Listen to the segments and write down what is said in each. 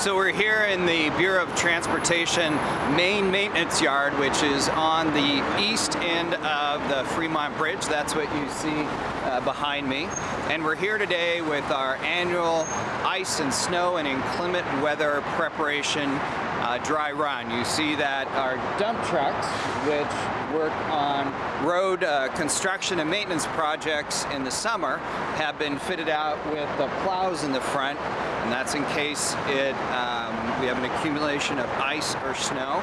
So we're here in the Bureau of Transportation main maintenance yard, which is on the east end of the Fremont Bridge. That's what you see uh, behind me. And we're here today with our annual ice and snow and inclement weather preparation uh, dry run. You see that our dump trucks, which work on road uh, construction and maintenance projects in the summer, have been fitted out with the plows in the front, and that's in case it um, we have an accumulation of ice or snow.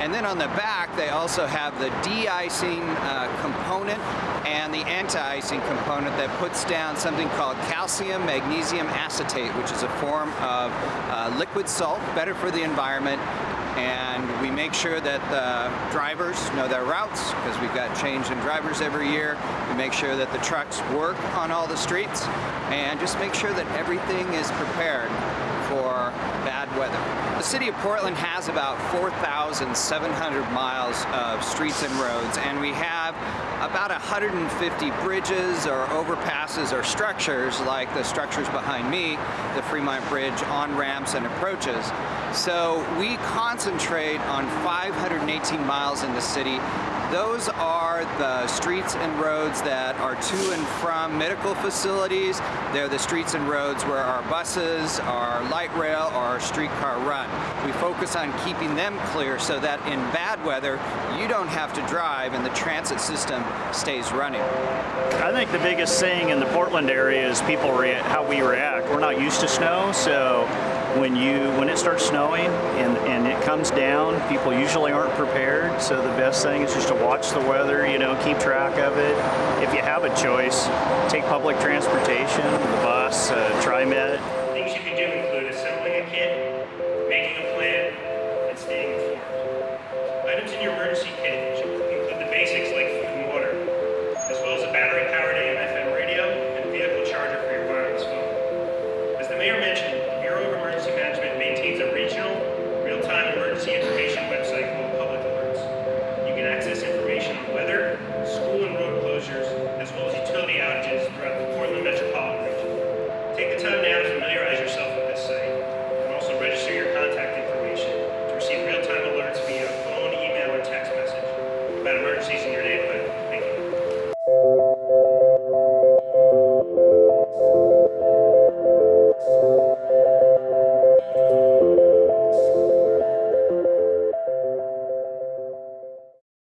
And then on the back, they also have the de-icing uh, component and the anti-icing component that puts down something called calcium magnesium acetate, which is a form of uh, liquid salt, better for the environment, and we make sure that the drivers know their routes because we've got change in drivers every year. We make sure that the trucks work on all the streets and just make sure that everything is prepared for bad weather. The city of Portland has about 4,700 miles of streets and roads and we have about 150 bridges or overpasses or structures like the structures behind me, the Fremont Bridge on-ramps and approaches. So we concentrate on 518 miles in the city those are the streets and roads that are to and from medical facilities. They're the streets and roads where our buses, our light rail, or our streetcar run. We focus on keeping them clear so that in bad weather, you don't have to drive and the transit system stays running. I think the biggest thing in the Portland area is people how we react. We're not used to snow, so when you when it starts snowing and, and it comes down, people usually aren't prepared. So the best thing is just to watch the weather, you know, keep track of it. If you have a choice, take public transportation, the bus, uh, TriMet. Things you can do include assembling a kit, making a plan, and staying informed. Items in your emergency kit religion